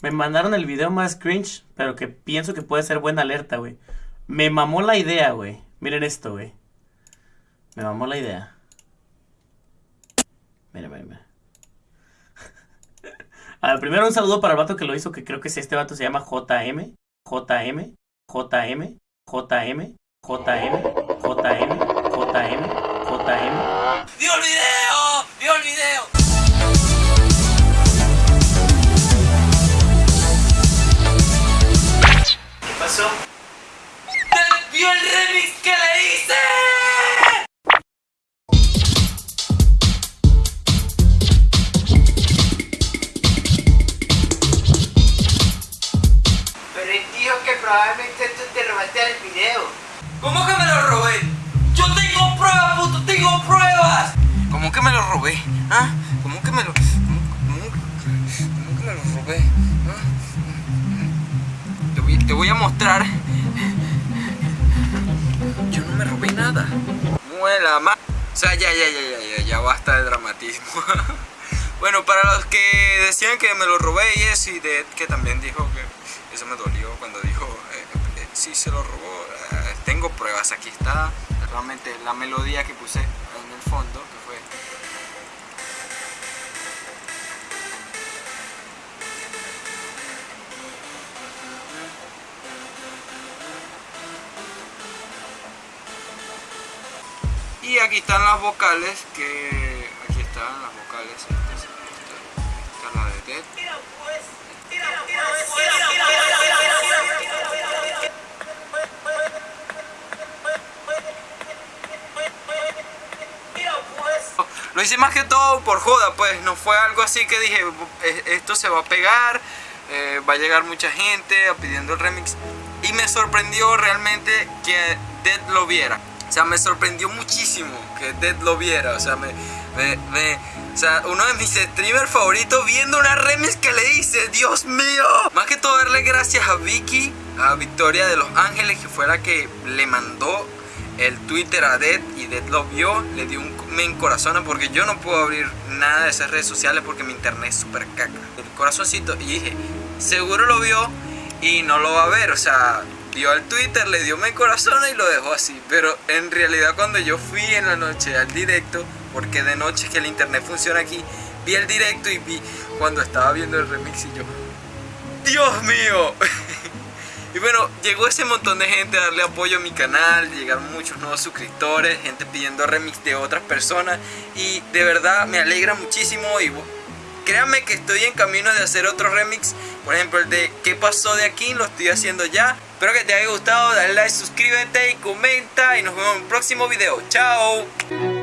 Me mandaron el video más cringe, pero que pienso que puede ser buena alerta, güey. Me mamó la idea, güey. Miren esto, güey. Me mamó la idea. Mira, mira, mira. A ver, primero un saludo para el vato que lo hizo, que creo que es este vato, se llama JM. JM, JM, JM, JM, JM, JM, JM. ¡Dio el video! Probablemente tú te robaste el video. ¿Cómo que me lo robé? ¡Yo tengo pruebas, puto! ¡Tengo pruebas! ¿Cómo que me lo robé? ¿Ah? ¿Cómo que me lo... ¿Cómo, cómo- cómo que me lo robé? ¿Ah? Te voy, te voy a mostrar. Yo no me robé nada. Muela ma... O sea, ya, ya, ya, ya, ya, ya basta de dramatismo. bueno, para los que decían que me lo robé y eso, y de que también dijo que eso me dolió cuando dijo, eh, eh, sí se lo robó. eh, tengo pruebas, aquí está realmente la melodía que puse en el fondo, que fue... Y aquí están las vocales que... Aquí están las vocales. Esta, esta- esta es la de Dead. Lo hice más que todo por joda, pues no fue algo así que dije, "Eh, esto se va a pegar, eh, va a llegar mucha gente pidiendo el remix. Y me sorprendió realmente que Dead lo viera. O sea, me sorprendió muchísimo que Dead lo viera. O sea, me, me- me- o sea, uno de mis streamers favoritos viendo una remix que le hice, Dios mío. Más que todo darle gracias a Vicky, a Victoria de Los Ángeles, que fue la que le mandó el Twitter a Dead y Dead lo vio, le dio un me encorazona porque yo no puedo abrir nada de esas redes sociales porque mi internet es súper caca. El corazoncito y dije, seguro lo vio y no lo va a ver, o sea, vio el Twitter, le dio me encorazona y lo dejó así. Pero en realidad cuando yo fui en la noche al directo, porque de noche es que el internet funciona aquí, vi el directo y vi cuando estaba viendo el remix y yo, Dios mío. Y bueno, llegó ese montón de gente a darle apoyo a mi canal, llegaron muchos nuevos suscriptores, gente pidiendo remix de otras personas y de verdad me alegra muchísimo y créanme que estoy en camino de hacer otro remix, por ejemplo el de ¿Qué pasó de aquí? Lo estoy haciendo ya. Espero que te haya gustado, dale like, suscríbete y comenta y nos vemos en un próximo video. Chao.